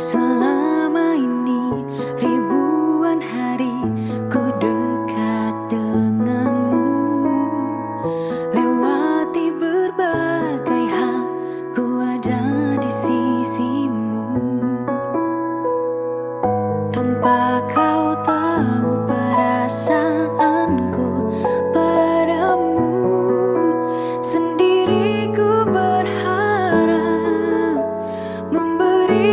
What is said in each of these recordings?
Selama ini ribuan hari ku dekat denganmu Lewati berbagai hal ku ada di sisimu Tanpa kau tahu perasaanku padamu sendiriku berharap memberikan.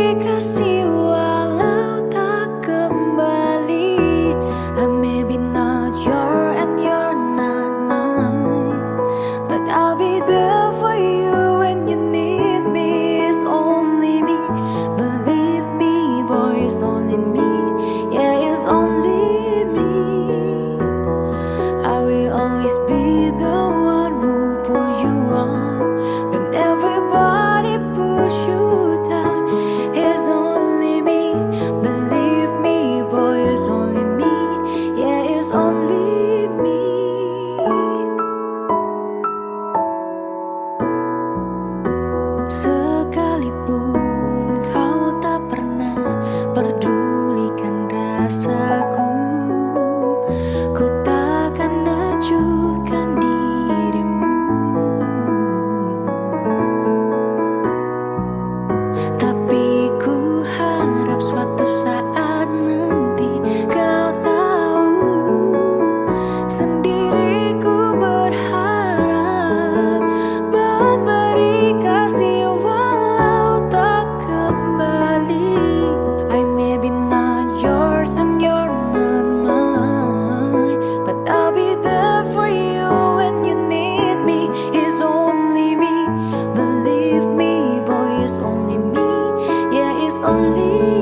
So only